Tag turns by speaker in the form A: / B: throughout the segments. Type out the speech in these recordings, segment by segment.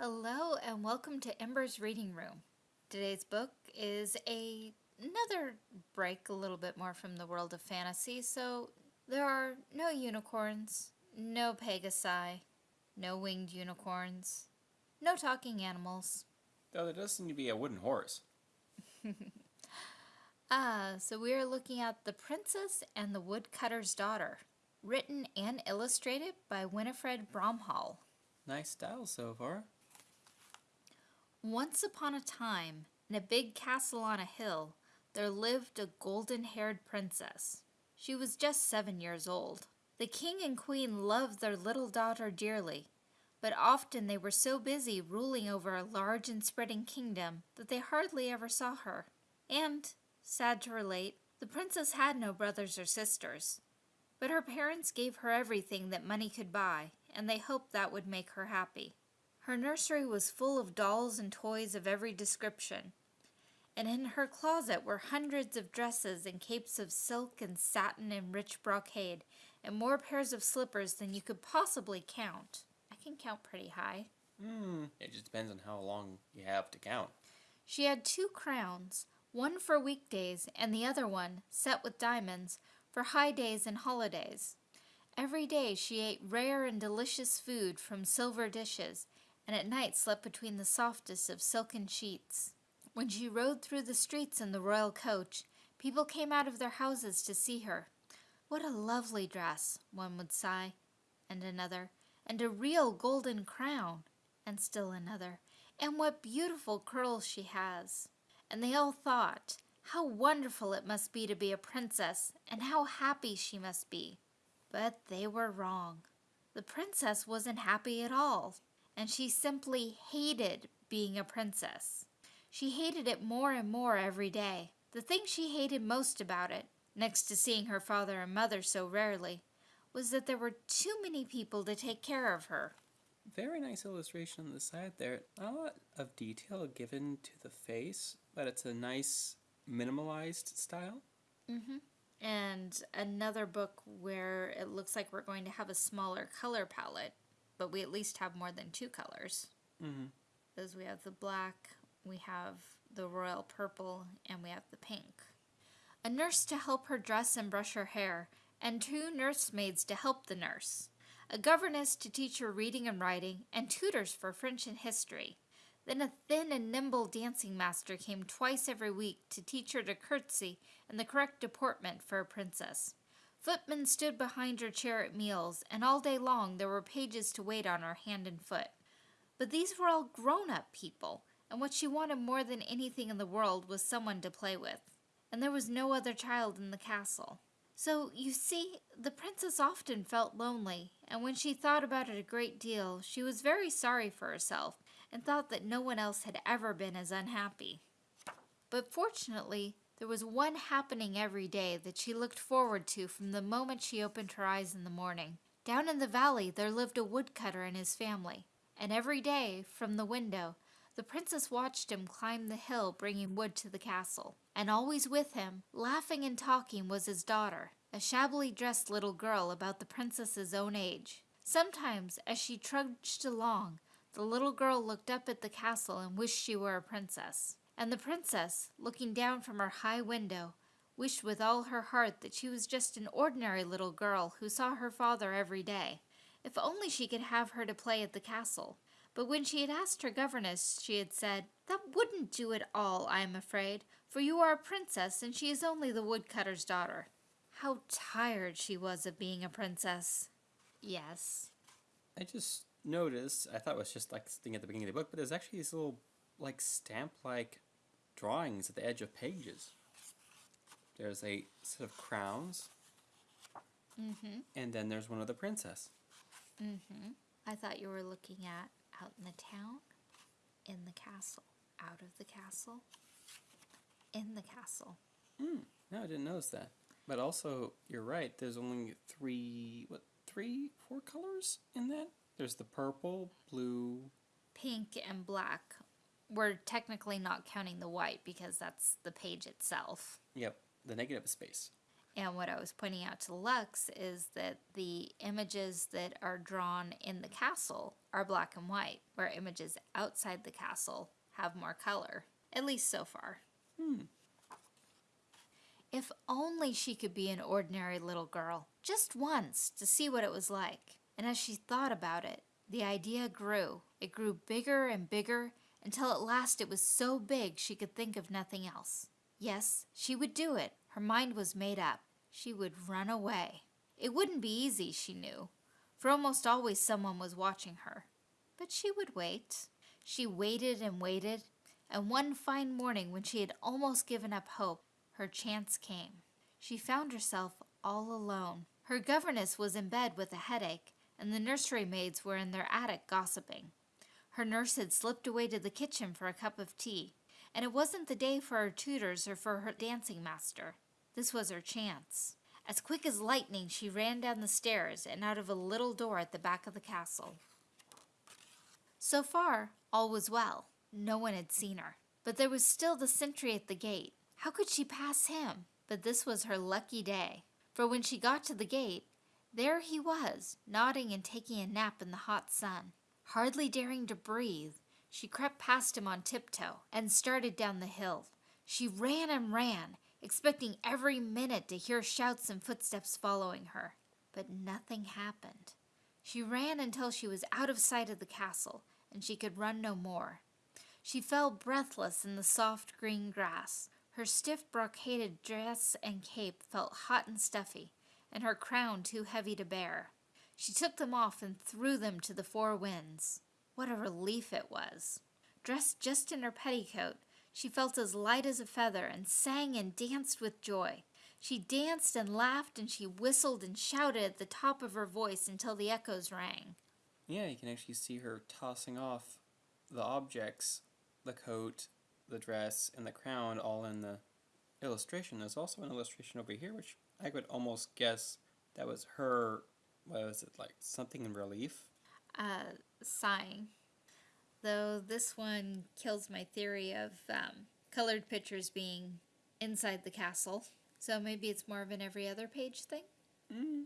A: Hello and welcome to Ember's Reading Room. Today's book is a another break a little bit more from the world of fantasy. So there are no unicorns, no pegasi, no winged unicorns, no talking animals.
B: Though there does seem to be a wooden horse.
A: Ah, so we are looking at The Princess and the Woodcutter's Daughter, written and illustrated by Winifred Bromhall.
B: Nice style so far.
A: Once upon a time, in a big castle on a hill, there lived a golden-haired princess. She was just seven years old. The king and queen loved their little daughter dearly, but often they were so busy ruling over a large and spreading kingdom that they hardly ever saw her. And, sad to relate, the princess had no brothers or sisters. But her parents gave her everything that money could buy, and they hoped that would make her happy. Her nursery was full of dolls and toys of every description, and in her closet were hundreds of dresses and capes of silk and satin and rich brocade, and more pairs of slippers than you could possibly count. I can count pretty high.
B: Hmm. It just depends on how long you have to count.
A: She had two crowns, one for weekdays and the other one, set with diamonds, for high days and holidays. Every day she ate rare and delicious food from silver dishes, and at night slept between the softest of silken sheets. When she rode through the streets in the royal coach, people came out of their houses to see her. What a lovely dress, one would sigh, and another, and a real golden crown, and still another, and what beautiful curls she has. And they all thought, how wonderful it must be to be a princess, and how happy she must be. But they were wrong. The princess wasn't happy at all, and she simply hated being a princess. She hated it more and more every day. The thing she hated most about it, next to seeing her father and mother so rarely, was that there were too many people to take care of her.
B: Very nice illustration on the side there. Not a lot of detail given to the face, but it's a nice minimalized style.
A: Mm-hmm. And another book where it looks like we're going to have a smaller color palette, but we at least have more than two colors.
B: Mm-hmm.
A: Because we have the black, we have the royal purple, and we have the pink. A nurse to help her dress and brush her hair, and two nursemaids to help the nurse. A governess to teach her reading and writing, and tutors for French and history. Then a thin and nimble dancing master came twice every week to teach her to curtsy and the correct deportment for a princess. Footmen stood behind her chair at meals, and all day long there were pages to wait on her hand and foot. But these were all grown-up people, and what she wanted more than anything in the world was someone to play with. And there was no other child in the castle. So, you see, the princess often felt lonely, and when she thought about it a great deal, she was very sorry for herself, and thought that no one else had ever been as unhappy. But fortunately, there was one happening every day that she looked forward to from the moment she opened her eyes in the morning. Down in the valley there lived a woodcutter and his family, and every day, from the window, the princess watched him climb the hill bringing wood to the castle. And always with him, laughing and talking, was his daughter, a shabbily dressed little girl about the princess's own age. Sometimes, as she trudged along, the little girl looked up at the castle and wished she were a princess. And the princess, looking down from her high window, wished with all her heart that she was just an ordinary little girl who saw her father every day. If only she could have her to play at the castle. But when she had asked her governess, she had said, That wouldn't do at all, I am afraid, for you are a princess and she is only the woodcutter's daughter. How tired she was of being a princess. Yes.
B: I just noticed, I thought it was just like thing at the beginning of the book, but there's actually these little like stamp-like drawings at the edge of pages. There's a set of crowns,
A: Mm-hmm.
B: and then there's one of the princess.
A: Mm-hmm. I thought you were looking at out in the town, in the castle, out of the castle, in the castle.
B: Hmm. No, I didn't notice that. But also, you're right. There's only three, what, three, four colors in that. There's the purple, blue.
A: Pink and black. We're technically not counting the white because that's the page itself.
B: Yep, the negative space.
A: And what I was pointing out to Lux is that the images that are drawn in the castle are black and white, where images outside the castle have more color, at least so far.
B: Hmm.
A: If only she could be an ordinary little girl, just once, to see what it was like. And as she thought about it, the idea grew. It grew bigger and bigger until at last it was so big she could think of nothing else. Yes, she would do it. Her mind was made up. She would run away. It wouldn't be easy, she knew, for almost always someone was watching her. But she would wait. She waited and waited, and one fine morning when she had almost given up hope, her chance came. She found herself all alone. Her governess was in bed with a headache, and the nursery maids were in their attic gossiping. Her nurse had slipped away to the kitchen for a cup of tea, and it wasn't the day for her tutors or for her dancing master. This was her chance. As quick as lightning, she ran down the stairs and out of a little door at the back of the castle. So far, all was well. No one had seen her. But there was still the sentry at the gate. How could she pass him? But this was her lucky day. For when she got to the gate, there he was, nodding and taking a nap in the hot sun. Hardly daring to breathe, she crept past him on tiptoe and started down the hill. She ran and ran, expecting every minute to hear shouts and footsteps following her. But nothing happened. She ran until she was out of sight of the castle, and she could run no more. She fell breathless in the soft green grass. Her stiff brocaded dress and cape felt hot and stuffy, and her crown too heavy to bear. She took them off and threw them to the four winds. What a relief it was! Dressed just in her petticoat, she felt as light as a feather and sang and danced with joy. She danced and laughed and she whistled and shouted at the top of her voice until the echoes rang.
B: Yeah, you can actually see her tossing off the objects, the coat, the dress, and the crown all in the illustration. There's also an illustration over here, which I could almost guess that was her, what was it, like something in relief?
A: Uh, sighing. Though this one kills my theory of um, colored pictures being inside the castle. So maybe it's more of an every other page thing?
B: Mm.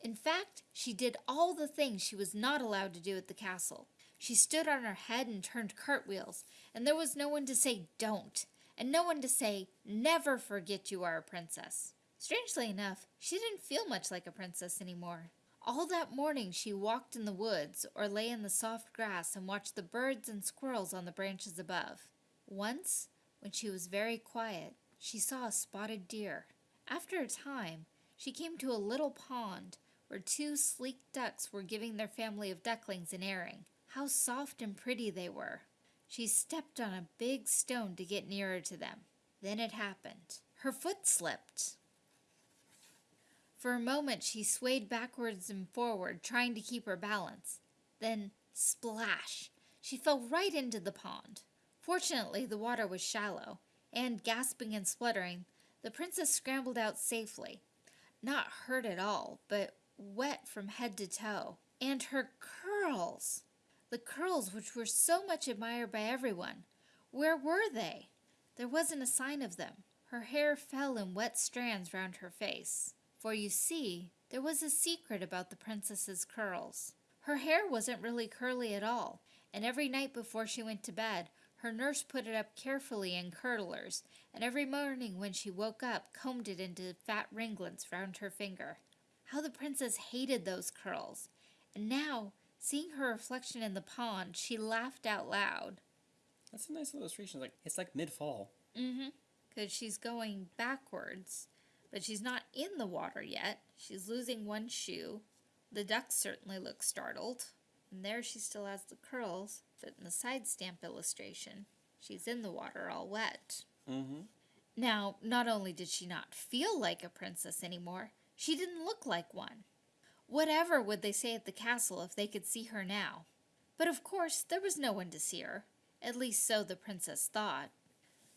A: In fact, she did all the things she was not allowed to do at the castle. She stood on her head and turned cartwheels, and there was no one to say don't, and no one to say never forget you are a princess. Strangely enough, she didn't feel much like a princess anymore. All that morning she walked in the woods or lay in the soft grass and watched the birds and squirrels on the branches above. Once, when she was very quiet, she saw a spotted deer. After a time, she came to a little pond where two sleek ducks were giving their family of ducklings an airing. How soft and pretty they were. She stepped on a big stone to get nearer to them. Then it happened. Her foot slipped. For a moment she swayed backwards and forward, trying to keep her balance. Then, splash! She fell right into the pond. Fortunately, the water was shallow, and, gasping and spluttering, the princess scrambled out safely. Not hurt at all, but wet from head to toe. And her curls! The curls which were so much admired by everyone. Where were they? There wasn't a sign of them. Her hair fell in wet strands round her face. For you see, there was a secret about the princess's curls. Her hair wasn't really curly at all, and every night before she went to bed, her nurse put it up carefully in curlers, and every morning when she woke up, combed it into fat ringlets round her finger. How the princess hated those curls! And now, seeing her reflection in the pond, she laughed out loud.
B: That's a nice illustration. It's like it's like mid fall.
A: Mm-hmm. Because she's going backwards, but she's not in the water yet. She's losing one shoe. The ducks certainly look startled. And there she still has the curls, but in the side stamp illustration, she's in the water all wet.
B: Mm-hmm.
A: Now, not only did she not feel like a princess anymore, she didn't look like one. Whatever would they say at the castle if they could see her now? But of course, there was no one to see her. At least so the princess thought.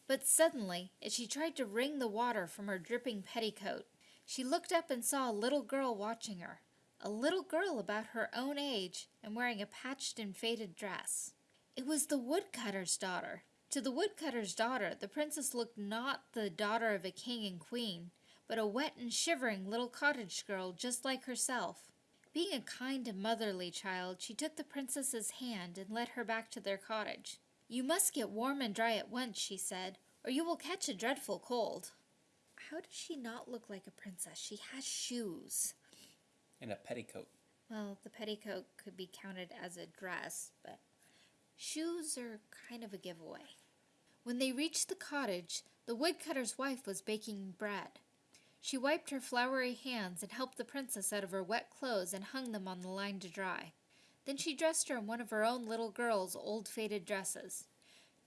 A: But suddenly, as she tried to wring the water from her dripping petticoat, she looked up and saw a little girl watching her. A little girl about her own age and wearing a patched and faded dress. It was the woodcutter's daughter. To the woodcutter's daughter, the princess looked not the daughter of a king and queen, but a wet and shivering little cottage girl just like herself. Being a kind and motherly child, she took the princess's hand and led her back to their cottage. You must get warm and dry at once, she said, or you will catch a dreadful cold. How does she not look like a princess? She has shoes.
B: And a petticoat.
A: Well, the petticoat could be counted as a dress, but shoes are kind of a giveaway. When they reached the cottage, the woodcutter's wife was baking bread. She wiped her floury hands and helped the princess out of her wet clothes and hung them on the line to dry. Then she dressed her in one of her own little girl's old faded dresses.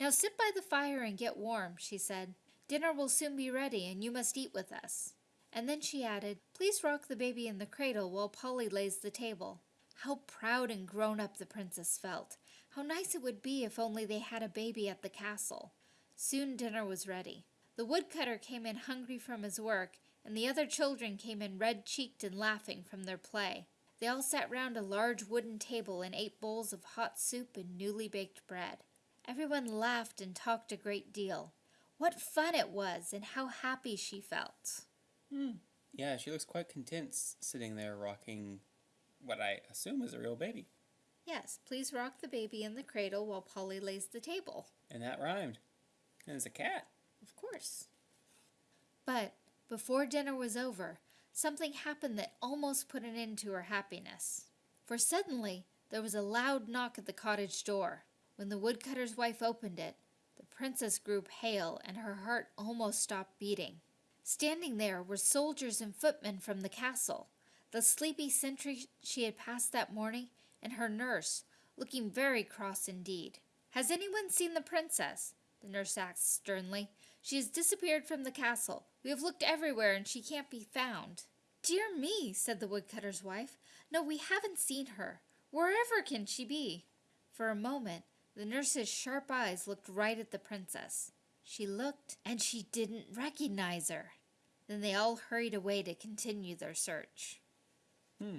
A: Now sit by the fire and get warm, she said. Dinner will soon be ready, and you must eat with us. And then she added, Please rock the baby in the cradle while Polly lays the table. How proud and grown up the princess felt. How nice it would be if only they had a baby at the castle. Soon dinner was ready. The woodcutter came in hungry from his work, and the other children came in red cheeked and laughing from their play. They all sat round a large wooden table and ate bowls of hot soup and newly baked bread. Everyone laughed and talked a great deal. What fun it was, and how happy she felt.
B: Hmm. Yeah, she looks quite content sitting there rocking what I assume is a real baby.
A: Yes, please rock the baby in the cradle while Polly lays the table.
B: And that rhymed. And it's a cat.
A: Of course. But before dinner was over, something happened that almost put an end to her happiness. For suddenly there was a loud knock at the cottage door. When the woodcutter's wife opened it, the princess grew pale and her heart almost stopped beating. Standing there were soldiers and footmen from the castle, the sleepy sentry she had passed that morning, and her nurse, looking very cross indeed. Has anyone seen the princess? The nurse asked sternly. She has disappeared from the castle. We have looked everywhere and she can't be found. Dear me, said the woodcutter's wife. No, we haven't seen her. Wherever can she be? For a moment, the nurse's sharp eyes looked right at the princess. She looked, and she didn't recognize her. Then they all hurried away to continue their search.
B: Hmm.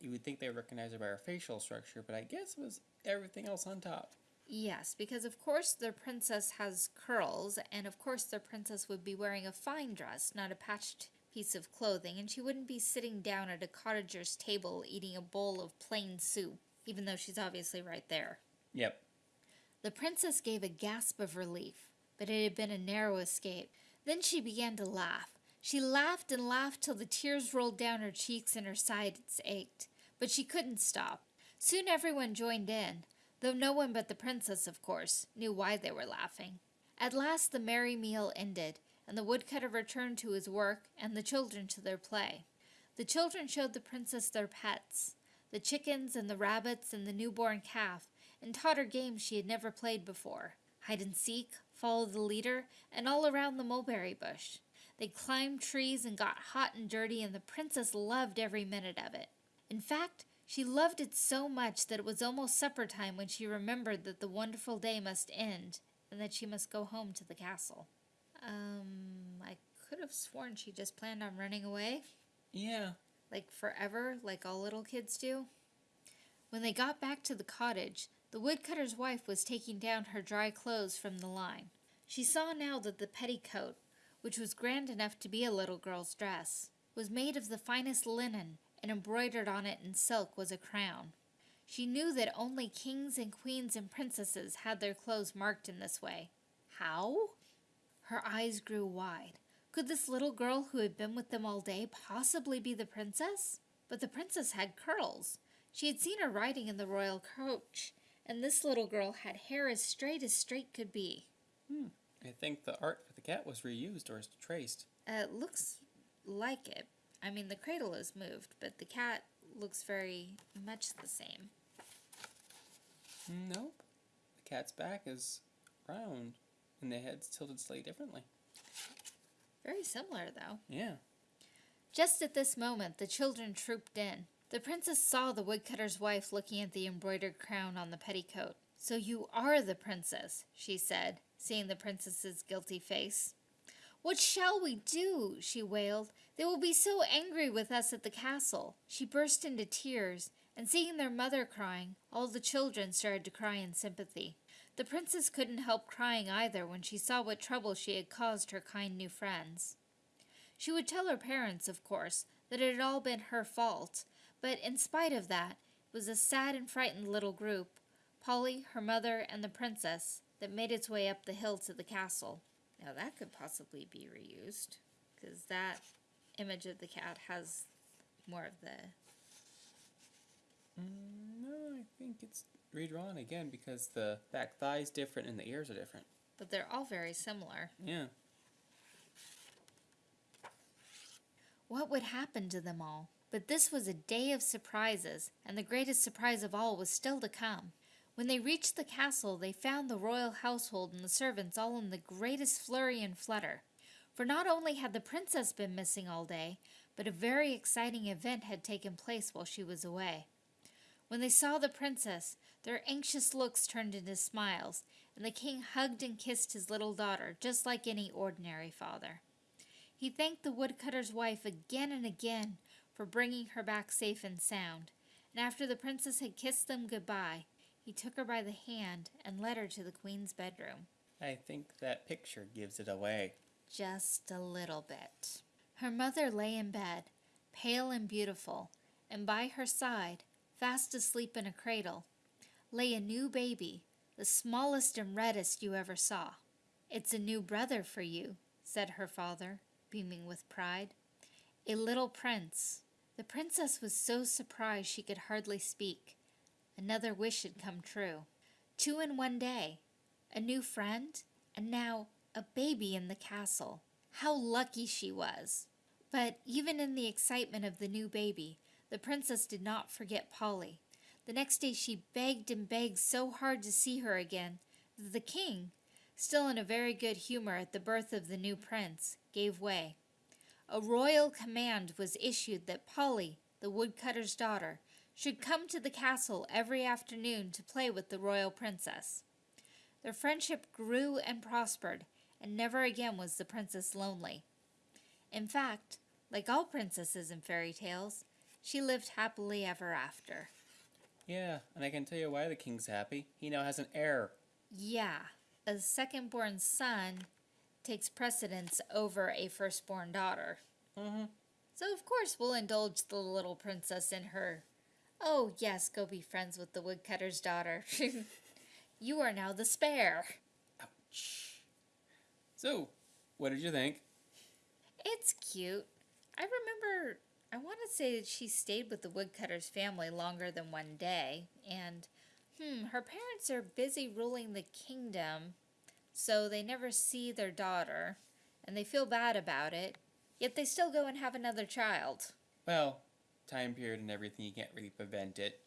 B: You would think they recognized her by her facial structure, but I guess it was everything else on top.
A: Yes, because of course their princess has curls, and of course their princess would be wearing a fine dress, not a patched piece of clothing, and she wouldn't be sitting down at a cottager's table eating a bowl of plain soup, even though she's obviously right there.
B: Yep.
A: The princess gave a gasp of relief, but it had been a narrow escape. Then she began to laugh. She laughed and laughed till the tears rolled down her cheeks and her sides ached, but she couldn't stop. Soon everyone joined in, though no one but the princess, of course, knew why they were laughing. At last the merry meal ended, and the woodcutter returned to his work and the children to their play. The children showed the princess their pets, the chickens and the rabbits and the newborn calf, and taught her games she had never played before hide and seek, follow the leader, and all around the mulberry bush. They climbed trees and got hot and dirty, and the princess loved every minute of it. In fact, she loved it so much that it was almost supper time when she remembered that the wonderful day must end and that she must go home to the castle. Um, I could have sworn she just planned on running away.
B: Yeah.
A: Like forever, like all little kids do. When they got back to the cottage, the woodcutter's wife was taking down her dry clothes from the line. She saw now that the petticoat, which was grand enough to be a little girl's dress, was made of the finest linen, and embroidered on it in silk was a crown. She knew that only kings and queens and princesses had their clothes marked in this way. How? Her eyes grew wide. Could this little girl who had been with them all day possibly be the princess? But the princess had curls. She had seen her riding in the royal coach, and this little girl had hair as straight as straight could be.
B: Hmm. I think the art for the cat was reused or traced.
A: Uh, it looks like it. I mean, the cradle is moved, but the cat looks very much the same.
B: Nope. The cat's back is round, and the head's tilted slightly differently.
A: Very similar, though.
B: Yeah.
A: Just at this moment, the children trooped in. The princess saw the woodcutter's wife looking at the embroidered crown on the petticoat. So you are the princess, she said, seeing the princess's guilty face. What shall we do? she wailed. They will be so angry with us at the castle. She burst into tears, and seeing their mother crying, all the children started to cry in sympathy. The princess couldn't help crying either when she saw what trouble she had caused her kind new friends. She would tell her parents, of course, that it had all been her fault, but in spite of that, it was a sad and frightened little group Polly, her mother, and the princess that made its way up the hill to the castle. Now, that could possibly be reused, because that image of the cat has more of the.
B: Mm, no, I think it's redrawn again because the back thigh is different and the ears are different.
A: But they're all very similar.
B: Yeah.
A: What would happen to them all? But this was a day of surprises, and the greatest surprise of all was still to come. When they reached the castle, they found the royal household and the servants all in the greatest flurry and flutter. For not only had the princess been missing all day, but a very exciting event had taken place while she was away. When they saw the princess, their anxious looks turned into smiles, and the king hugged and kissed his little daughter just like any ordinary father. He thanked the woodcutter's wife again and again for bringing her back safe and sound, and after the princess had kissed them goodbye, he took her by the hand and led her to the queen's bedroom.
B: I think that picture gives it away.
A: Just a little bit. Her mother lay in bed, pale and beautiful, and by her side, fast asleep in a cradle, lay a new baby, the smallest and reddest you ever saw. It's a new brother for you, said her father, beaming with pride. A little prince. The princess was so surprised she could hardly speak. Another wish had come true. Two in one day. A new friend, and now a baby in the castle. How lucky she was! But even in the excitement of the new baby, the princess did not forget Polly. The next day she begged and begged so hard to see her again that the king, still in a very good humor at the birth of the new prince, gave way. A royal command was issued that Polly, the woodcutter's daughter, should come to the castle every afternoon to play with the royal princess. Their friendship grew and prospered, and never again was the princess lonely. In fact, like all princesses in fairy tales, she lived happily ever after.
B: Yeah, and I can tell you why the king's happy. He now has an heir.
A: Yeah, a second born son takes precedence over a firstborn daughter.
B: Mm-hmm.
A: So, of course, we'll indulge the little princess in her. Oh, yes, go be friends with the woodcutter's daughter. you are now the spare.
B: Ouch. So, what did you think?
A: It's cute. I remember, I want to say that she stayed with the woodcutter's family longer than one day, and hmm, her parents are busy ruling the kingdom, so they never see their daughter, and they feel bad about it, yet they still go and have another child.
B: Well, time period and everything, you can't really prevent it.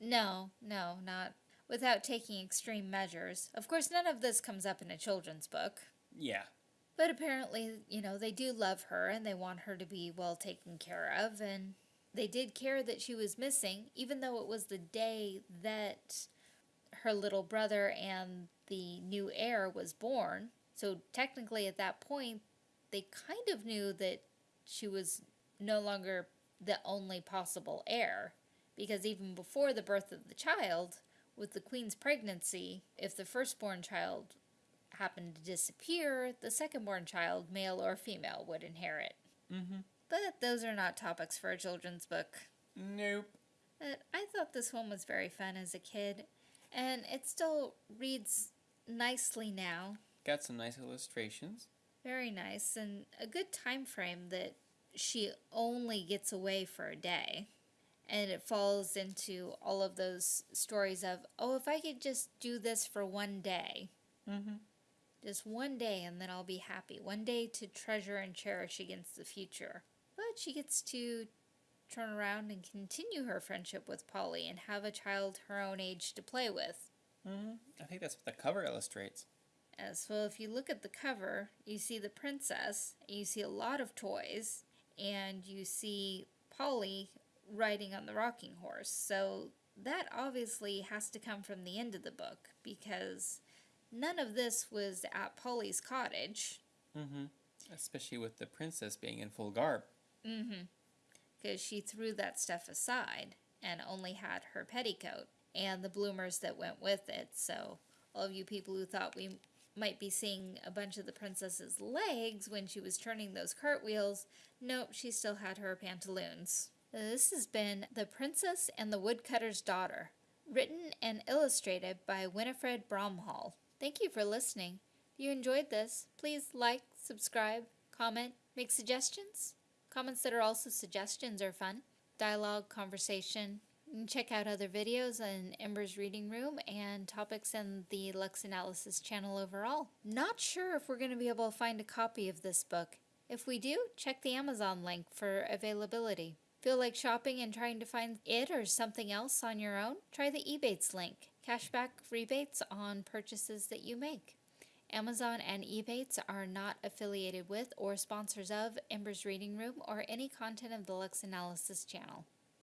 A: No, no, not without taking extreme measures. Of course, none of this comes up in a children's book.
B: Yeah.
A: But apparently, you know, they do love her and they want her to be well taken care of. And they did care that she was missing, even though it was the day that her little brother and the new heir was born. So technically, at that point, they kind of knew that she was no longer the only possible heir. Because even before the birth of the child, with the queen's pregnancy, if the firstborn child happened to disappear, the second-born child, male or female, would inherit.
B: Mm-hmm.
A: But those are not topics for a children's book.
B: Nope.
A: But I thought this one was very fun as a kid, and it still reads nicely now.
B: Got some nice illustrations.
A: Very nice, and a good time frame that she only gets away for a day. And it falls into all of those stories of, oh, if I could just do this for one day,
B: Mm-hmm.
A: Just one day, and then I'll be happy. One day to treasure and cherish against the future. But she gets to turn around and continue her friendship with Polly and have a child her own age to play with.
B: Mm-hmm. I think that's what the cover illustrates.
A: As well, if you look at the cover, you see the princess, you see a lot of toys, and you see Polly riding on the rocking horse. So that obviously has to come from the end of the book because none of this was at Polly's cottage.
B: Mm-hmm. Especially with the princess being in full garb.
A: Mm-hmm. Because she threw that stuff aside and only had her petticoat and the bloomers that went with it. So all of you people who thought we might be seeing a bunch of the princess's legs when she was turning those cartwheels. Nope, she still had her pantaloons. This has been The Princess and the Woodcutter's Daughter, written and illustrated by Winifred Bromhall. Thank you for listening. If you enjoyed this, please like, subscribe, comment, make suggestions. Comments that are also suggestions are fun. Dialogue, conversation. Check out other videos in Ember's Reading Room and topics in the Lux Analysis channel overall. Not sure if we're going to be able to find a copy of this book. If we do, check the Amazon link for availability. Feel like shopping and trying to find it or something else on your own? Try the Ebates link. Cashback rebates on purchases that you make. Amazon and Ebates are not affiliated with or sponsors of Ember's Reading Room or any content of the Lux Analysis channel.